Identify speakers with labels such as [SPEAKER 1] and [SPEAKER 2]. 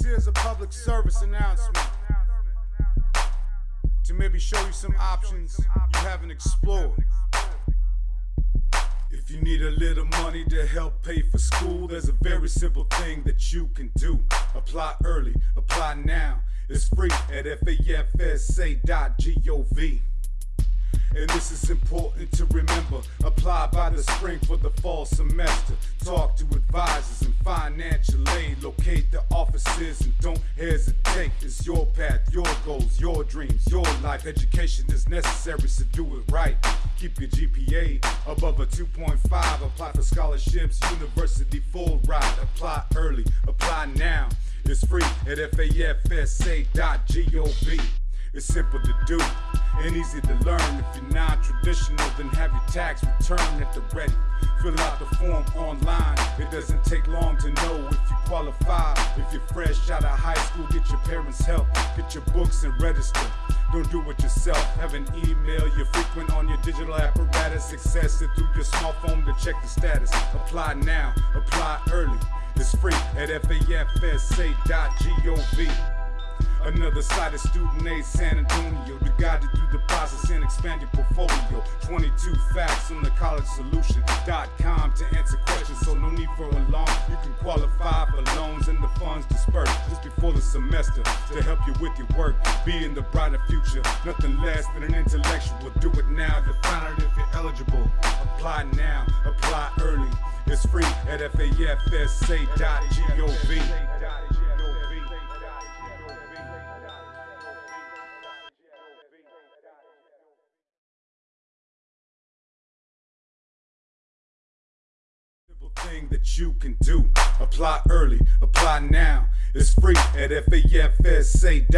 [SPEAKER 1] This is a public service announcement to maybe show you some options you haven't explored. If you need a little money to help pay for school, there's a very simple thing that you can do. Apply early, apply now. It's free at fafsa.gov. And this is important to remember. Apply by the spring for the fall semester. And don't hesitate. It's your path, your goals, your dreams, your life. Education is necessary, so do it right. Keep your GPA above a 2.5. Apply for scholarships, university full ride. Apply early, apply now. It's free at fafsa.gov. It's simple to do and easy to learn. If you're non-traditional, then have your tax return at the ready. Fill out the form online. It doesn't take long to know if you qualify. If you're fresh out of high school, get your parents' help. Get your books and register. Don't do it yourself. Have an email you're frequent on your digital apparatus. Access it through your smartphone to check the status. Apply now. Apply early. It's free at fafsa.gov. Another side of student aid San Antonio to guide you through the process and expand your portfolio. 22 facts on the collegesolution.com to answer questions, so no need for a loan You can qualify for loans and the funds dispersed just before the semester to help you with your work. Be in the brighter future, nothing less than an intellectual. Do it now to find out if you're eligible. Apply now, apply early. It's free at fafsa.gov. thing that you can do. Apply early, apply now. It's free at fafsa.gov.